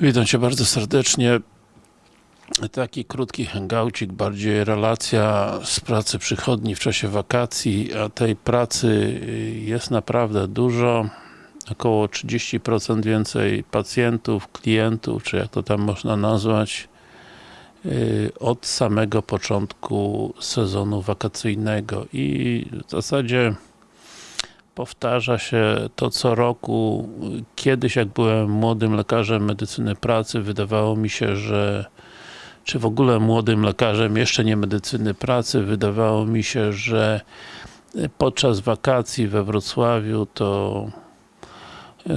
Witam Cię bardzo serdecznie. Taki krótki hangoucik, bardziej relacja z pracy przychodni w czasie wakacji, a tej pracy jest naprawdę dużo. Około 30% więcej pacjentów, klientów, czy jak to tam można nazwać, yy, od samego początku sezonu wakacyjnego i w zasadzie powtarza się to co roku. Kiedyś jak byłem młodym lekarzem medycyny pracy, wydawało mi się, że czy w ogóle młodym lekarzem, jeszcze nie medycyny pracy, wydawało mi się, że podczas wakacji we Wrocławiu to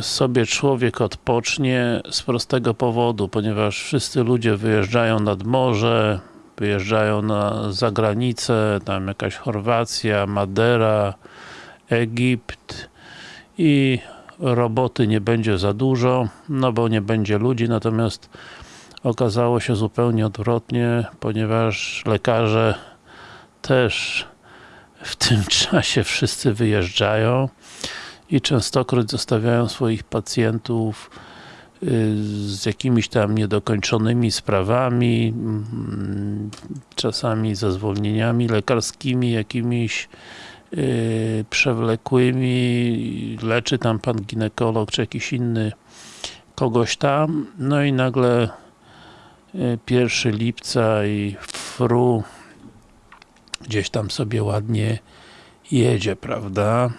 sobie człowiek odpocznie z prostego powodu, ponieważ wszyscy ludzie wyjeżdżają nad morze, wyjeżdżają na zagranicę, tam jakaś Chorwacja, Madera, Egipt i roboty nie będzie za dużo, no bo nie będzie ludzi, natomiast okazało się zupełnie odwrotnie, ponieważ lekarze też w tym czasie wszyscy wyjeżdżają i częstokroć zostawiają swoich pacjentów y, z jakimiś tam niedokończonymi sprawami, mm, czasami ze zwolnieniami lekarskimi, jakimiś przewlekłymi, leczy tam pan ginekolog, czy jakiś inny kogoś tam, no i nagle yy, 1 lipca i fru gdzieś tam sobie ładnie jedzie, prawda?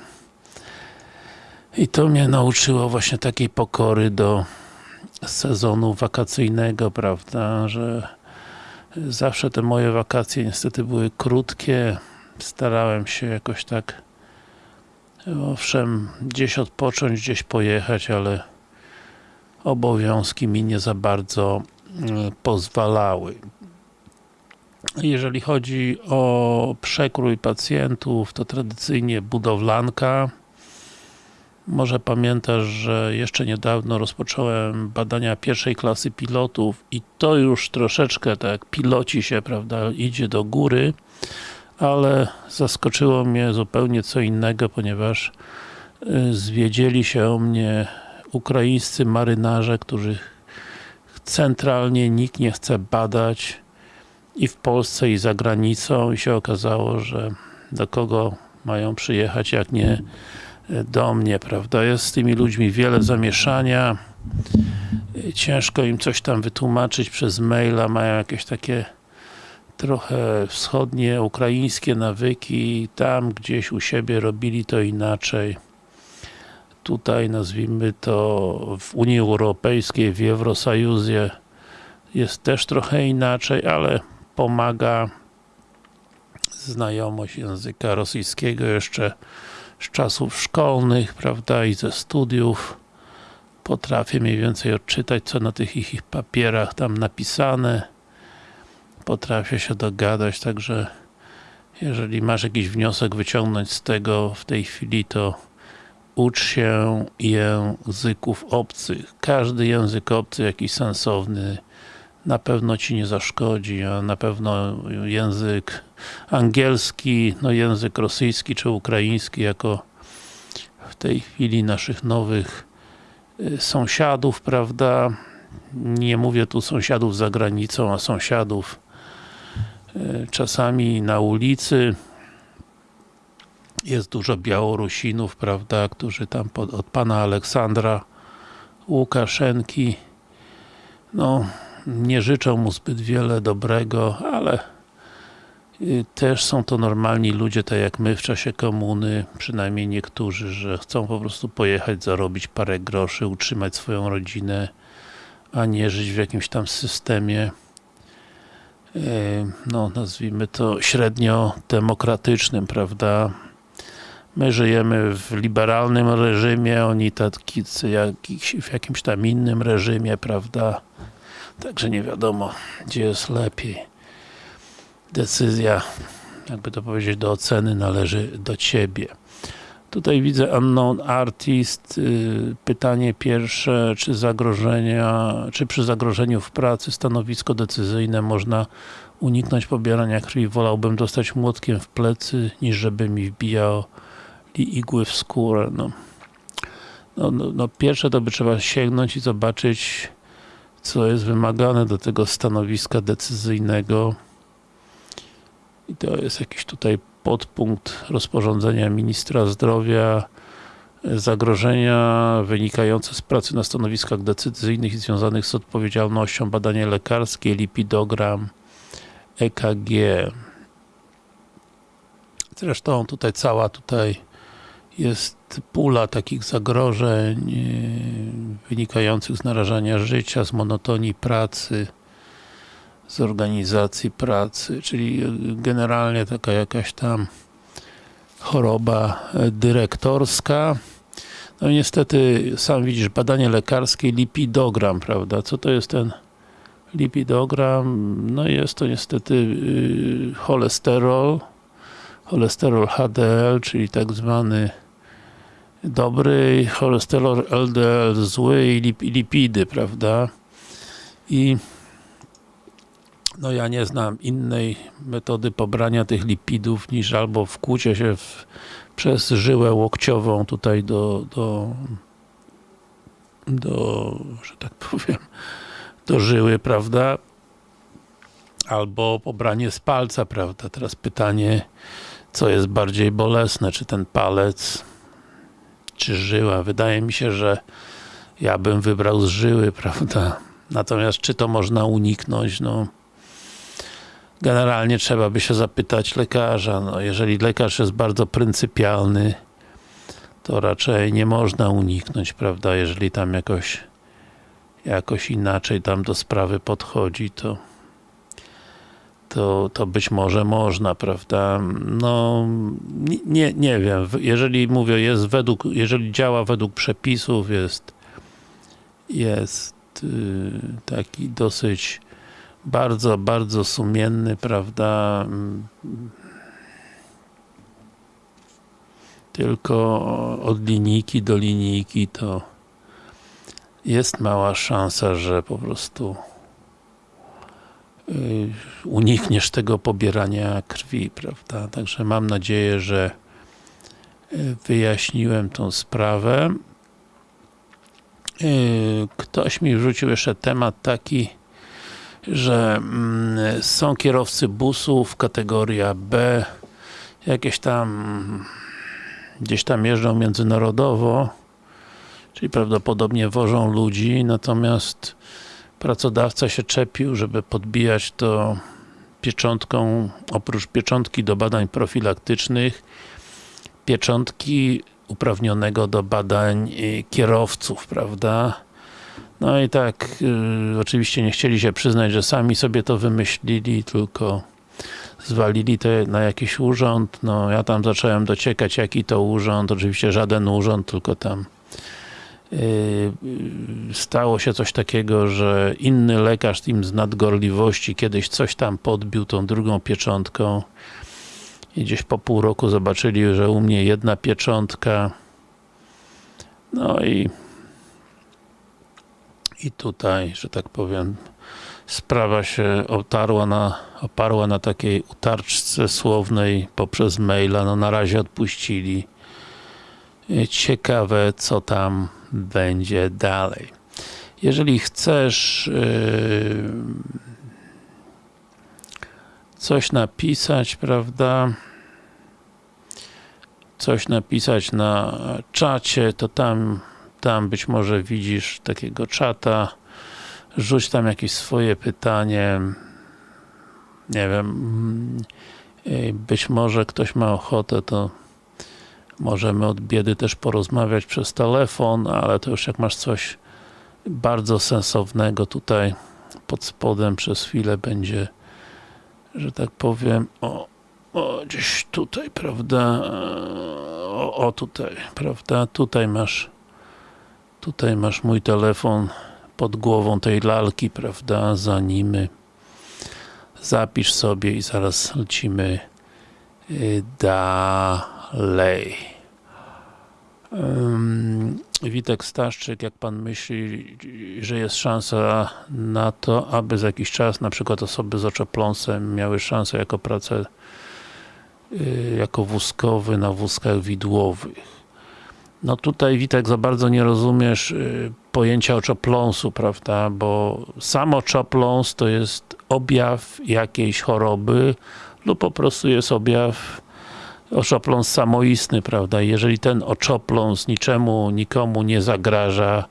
I to mnie nauczyło właśnie takiej pokory do sezonu wakacyjnego, prawda, że zawsze te moje wakacje niestety były krótkie, starałem się jakoś tak owszem, gdzieś odpocząć, gdzieś pojechać, ale obowiązki mi nie za bardzo e, pozwalały. Jeżeli chodzi o przekrój pacjentów, to tradycyjnie budowlanka. Może pamiętasz, że jeszcze niedawno rozpocząłem badania pierwszej klasy pilotów i to już troszeczkę tak piloci się, prawda, idzie do góry ale zaskoczyło mnie zupełnie co innego, ponieważ y, zwiedzieli się o mnie ukraińscy marynarze, których centralnie nikt nie chce badać i w Polsce i za granicą. I się okazało, że do kogo mają przyjechać, jak nie y, do mnie, prawda? Jest z tymi ludźmi wiele zamieszania. Y, ciężko im coś tam wytłumaczyć przez maila, mają jakieś takie trochę wschodnie, ukraińskie nawyki, tam gdzieś u siebie robili to inaczej. Tutaj nazwijmy to w Unii Europejskiej, w Eurosajuzie jest też trochę inaczej, ale pomaga znajomość języka rosyjskiego jeszcze z czasów szkolnych, prawda, i ze studiów. Potrafię mniej więcej odczytać, co na tych ich papierach tam napisane potrafię się dogadać, także jeżeli masz jakiś wniosek wyciągnąć z tego w tej chwili, to ucz się języków obcych. Każdy język obcy, jakiś sensowny, na pewno Ci nie zaszkodzi, a na pewno język angielski, no język rosyjski czy ukraiński jako w tej chwili naszych nowych y, sąsiadów, prawda? Nie mówię tu sąsiadów za granicą, a sąsiadów czasami na ulicy. Jest dużo Białorusinów, prawda, którzy tam pod, od pana Aleksandra Łukaszenki. No, nie życzą mu zbyt wiele dobrego, ale y, też są to normalni ludzie, tak jak my w czasie komuny, przynajmniej niektórzy, że chcą po prostu pojechać, zarobić parę groszy, utrzymać swoją rodzinę, a nie żyć w jakimś tam systemie no nazwijmy to średnio demokratycznym, prawda? My żyjemy w liberalnym reżimie, oni taki w jakimś tam innym reżimie, prawda? Także nie wiadomo, gdzie jest lepiej. Decyzja, jakby to powiedzieć, do oceny należy do Ciebie. Tutaj widzę Unknown Artist. Y, pytanie pierwsze, czy zagrożenia, czy przy zagrożeniu w pracy stanowisko decyzyjne można uniknąć pobierania krwi? Wolałbym dostać młotkiem w plecy, niż żeby mi wbijał igły w skórę. No. No, no, no, pierwsze to by trzeba sięgnąć i zobaczyć co jest wymagane do tego stanowiska decyzyjnego i to jest jakiś tutaj podpunkt rozporządzenia ministra zdrowia. Zagrożenia wynikające z pracy na stanowiskach decyzyjnych i związanych z odpowiedzialnością badanie lekarskie, lipidogram EKG zresztą tutaj cała tutaj jest pula takich zagrożeń yy, wynikających z narażania życia, z monotonii pracy z organizacji pracy, czyli generalnie taka jakaś tam choroba dyrektorska. No niestety, sam widzisz, badanie lekarskie, lipidogram, prawda? Co to jest ten lipidogram? No jest to niestety yy, cholesterol, cholesterol HDL, czyli tak zwany dobry, cholesterol LDL zły i lip lipidy, prawda? I no ja nie znam innej metody pobrania tych lipidów niż albo wkłucie się w, przez żyłę łokciową tutaj do, do do, że tak powiem, do żyły, prawda? Albo pobranie z palca, prawda? Teraz pytanie, co jest bardziej bolesne, czy ten palec, czy żyła? Wydaje mi się, że ja bym wybrał z żyły, prawda? Natomiast czy to można uniknąć? No, generalnie trzeba by się zapytać lekarza. No, jeżeli lekarz jest bardzo pryncypialny, to raczej nie można uniknąć, prawda? Jeżeli tam jakoś jakoś inaczej tam do sprawy podchodzi, to to, to być może można, prawda? No, nie, nie wiem, jeżeli mówię, jest według, jeżeli działa według przepisów, jest jest yy, taki dosyć bardzo, bardzo sumienny, prawda? Tylko od linijki do linijki to jest mała szansa, że po prostu Y, unikniesz tego pobierania krwi, prawda? Także mam nadzieję, że y, wyjaśniłem tą sprawę. Y, ktoś mi wrzucił jeszcze temat taki, że mm, są kierowcy busów, kategoria B, jakieś tam gdzieś tam jeżdżą międzynarodowo, czyli prawdopodobnie wożą ludzi, natomiast pracodawca się czepił, żeby podbijać to pieczątką, oprócz pieczątki do badań profilaktycznych, pieczątki uprawnionego do badań y, kierowców, prawda? No i tak, y, oczywiście nie chcieli się przyznać, że sami sobie to wymyślili, tylko zwalili to na jakiś urząd, no ja tam zacząłem dociekać jaki to urząd, oczywiście żaden urząd, tylko tam Yy, stało się coś takiego, że inny lekarz im z nadgorliwości kiedyś coś tam podbił tą drugą pieczątką. I gdzieś po pół roku zobaczyli, że u mnie jedna pieczątka. No i i tutaj, że tak powiem sprawa się otarła na, oparła na takiej utarczce słownej poprzez maila, no na razie odpuścili. Ciekawe co tam będzie dalej. Jeżeli chcesz yy, coś napisać, prawda, coś napisać na czacie, to tam, tam być może widzisz takiego czata, rzuć tam jakieś swoje pytanie, nie wiem, yy, być może ktoś ma ochotę, to Możemy od biedy też porozmawiać przez telefon, ale to już jak masz coś bardzo sensownego tutaj pod spodem przez chwilę będzie, że tak powiem, o, o gdzieś tutaj, prawda, o, o tutaj, prawda, tutaj masz tutaj masz mój telefon pod głową tej lalki, prawda, za nimy zapisz sobie i zaraz lecimy y, dalej. Witek Staszczyk, jak Pan myśli, że jest szansa na to, aby za jakiś czas na przykład osoby z oczopląsem miały szansę jako pracę y, jako wózkowy na wózkach widłowych. No tutaj Witek za bardzo nie rozumiesz y, pojęcia oczopląsu, prawda, bo sam oczopląs to jest objaw jakiejś choroby lub po prostu jest objaw oczopląs samoistny, prawda, jeżeli ten oczopląs niczemu, nikomu nie zagraża,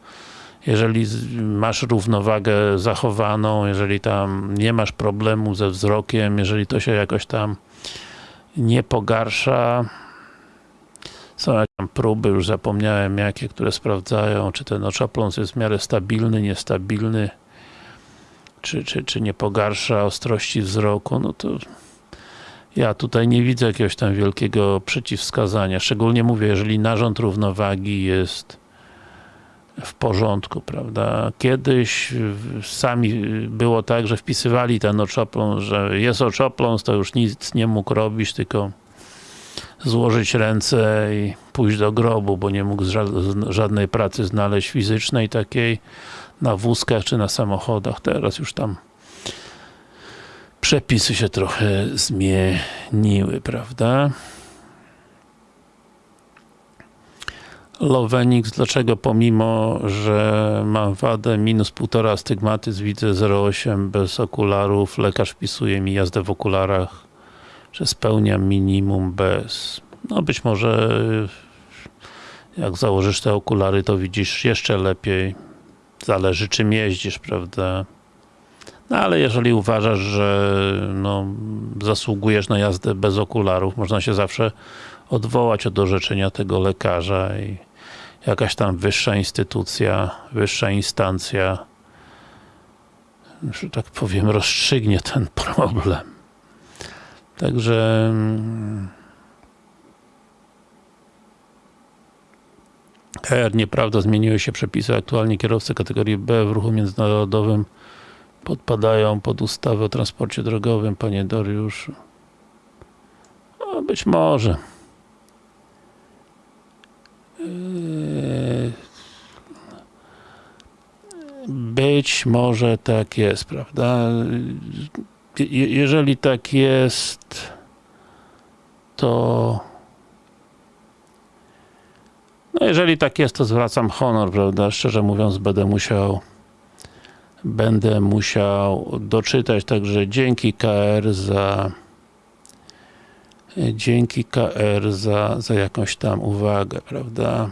jeżeli masz równowagę zachowaną, jeżeli tam nie masz problemu ze wzrokiem, jeżeli to się jakoś tam nie pogarsza, są jakieś tam próby, już zapomniałem jakie, które sprawdzają, czy ten oczopląs jest w miarę stabilny, niestabilny, czy, czy, czy nie pogarsza ostrości wzroku, no to ja tutaj nie widzę jakiegoś tam wielkiego przeciwwskazania. Szczególnie mówię, jeżeli narząd równowagi jest w porządku, prawda? Kiedyś sami było tak, że wpisywali ten oczopląs, że jest oczopląs, to już nic nie mógł robić, tylko złożyć ręce i pójść do grobu, bo nie mógł żadnej pracy znaleźć fizycznej takiej na wózkach czy na samochodach. Teraz już tam przepisy się trochę zmieniły, prawda? Lowenix, dlaczego pomimo, że mam wadę minus 1,5 astygmatyzm, widzę 0,8 bez okularów, lekarz wpisuje mi jazdę w okularach, że spełniam minimum bez. No być może jak założysz te okulary, to widzisz jeszcze lepiej. Zależy czym jeździsz, prawda? No ale jeżeli uważasz, że no, zasługujesz na jazdę bez okularów, można się zawsze odwołać od orzeczenia tego lekarza i jakaś tam wyższa instytucja, wyższa instancja że tak powiem, rozstrzygnie ten problem. Także mm, R, nieprawda, zmieniły się przepisy. Aktualnie kierowcy kategorii B w ruchu międzynarodowym podpadają pod ustawę o transporcie drogowym, panie Dariuszu. No, być może. Yy, być może tak jest, prawda? Jeżeli tak jest, to no jeżeli tak jest, to zwracam honor, prawda? Szczerze mówiąc, będę musiał będę musiał doczytać, także dzięki KR za dzięki KR za, za jakąś tam uwagę, prawda?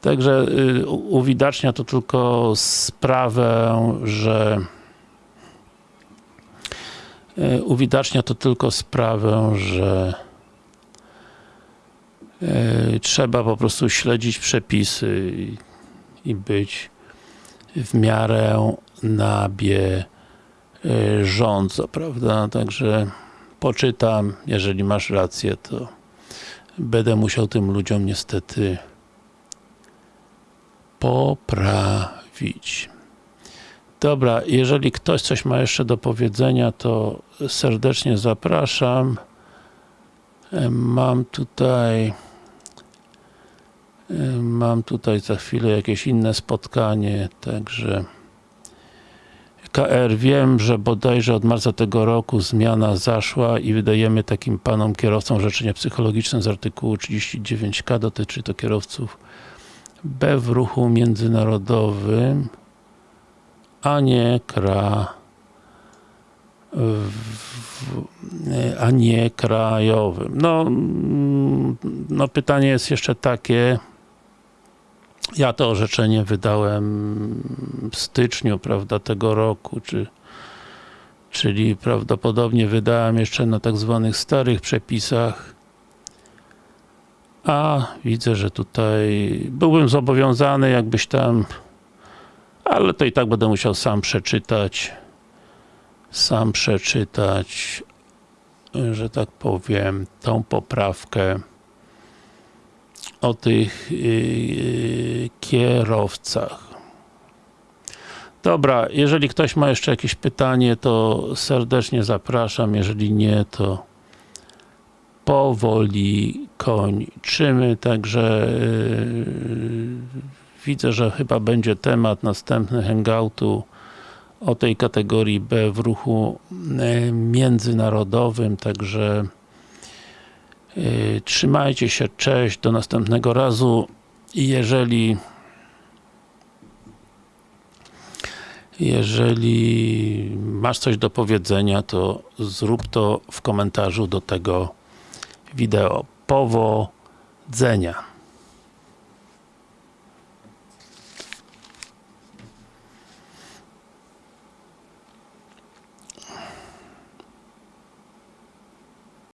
Także y, uwidacznia to tylko sprawę, że uwidacznia to tylko sprawę, że y, trzeba po prostu śledzić przepisy i, być w miarę na bieżąco, prawda? Także poczytam, jeżeli masz rację, to będę musiał tym ludziom niestety poprawić. Dobra, jeżeli ktoś coś ma jeszcze do powiedzenia, to serdecznie zapraszam. Mam tutaj mam tutaj za chwilę jakieś inne spotkanie, także KR wiem, że bodajże od marca tego roku zmiana zaszła i wydajemy takim panom kierowcom życzenie psychologiczne z artykułu 39k, dotyczy to kierowców B w ruchu międzynarodowym, a nie KRA. A nie krajowym. No, no pytanie jest jeszcze takie, ja to orzeczenie wydałem w styczniu, prawda, tego roku, czy, czyli prawdopodobnie wydałem jeszcze na tak zwanych starych przepisach, a widzę, że tutaj byłbym zobowiązany jakbyś tam, ale to i tak będę musiał sam przeczytać, sam przeczytać, że tak powiem, tą poprawkę o tych yy, kierowcach. Dobra, jeżeli ktoś ma jeszcze jakieś pytanie, to serdecznie zapraszam, jeżeli nie, to powoli kończymy, także yy, widzę, że chyba będzie temat następny hangoutu o tej kategorii B w ruchu yy, międzynarodowym, także yy, trzymajcie się, cześć, do następnego razu i jeżeli Jeżeli masz coś do powiedzenia, to zrób to w komentarzu do tego wideo. Powodzenia!